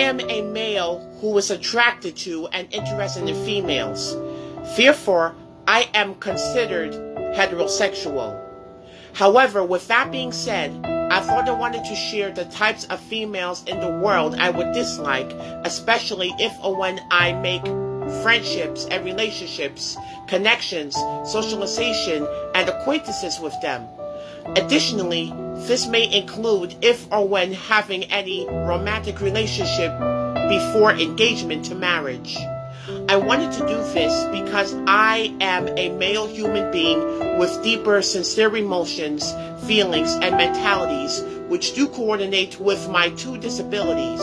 am a male who is attracted to and interested in females. Therefore, I am considered heterosexual. However, with that being said, I thought I wanted to share the types of females in the world I would dislike, especially if or when I make friendships and relationships, connections, socialization, and acquaintances with them. Additionally, this may include if or when having any romantic relationship before engagement to marriage. I wanted to do this because I am a male human being with deeper, sincere emotions, feelings, and mentalities which do coordinate with my two disabilities,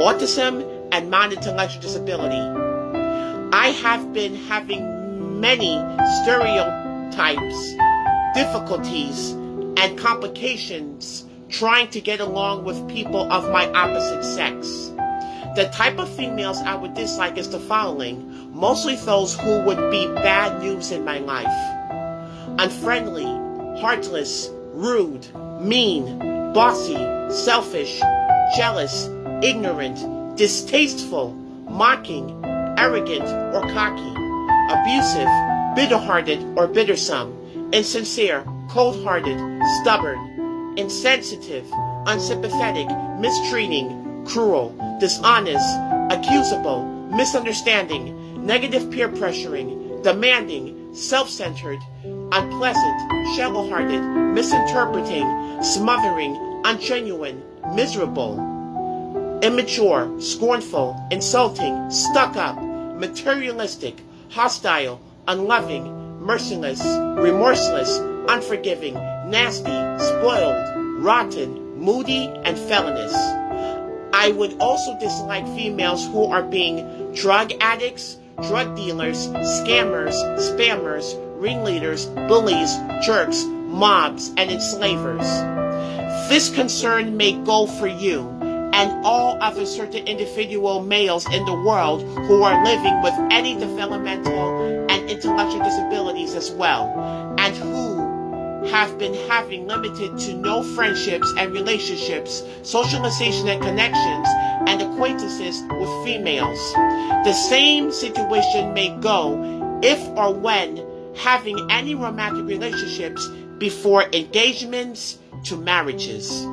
autism and non-intellectual disability. I have been having many stereotypes, difficulties, and complications trying to get along with people of my opposite sex. The type of females I would dislike is the following, mostly those who would be bad news in my life. Unfriendly, heartless, rude, mean, bossy, selfish, jealous, ignorant, distasteful, mocking, arrogant or cocky, abusive, bitter-hearted or bittersome, insincere, cold-hearted, stubborn, insensitive, unsympathetic, mistreating, cruel, dishonest, accusable, misunderstanding, negative peer pressuring, demanding, self-centered, unpleasant, shallow-hearted, misinterpreting, smothering, ungenuine, miserable, immature, scornful, insulting, stuck-up, materialistic, hostile, unloving, merciless, remorseless, unforgiving, nasty, spoiled, rotten, moody, and felonious. I would also dislike females who are being drug addicts, drug dealers, scammers, spammers, ringleaders, bullies, jerks, mobs, and enslavers. This concern may go for you and all other certain individual males in the world who are living with any developmental and intellectual disabilities as well, and who have been having limited to no friendships and relationships, socialization and connections, and acquaintances with females. The same situation may go if or when having any romantic relationships before engagements to marriages.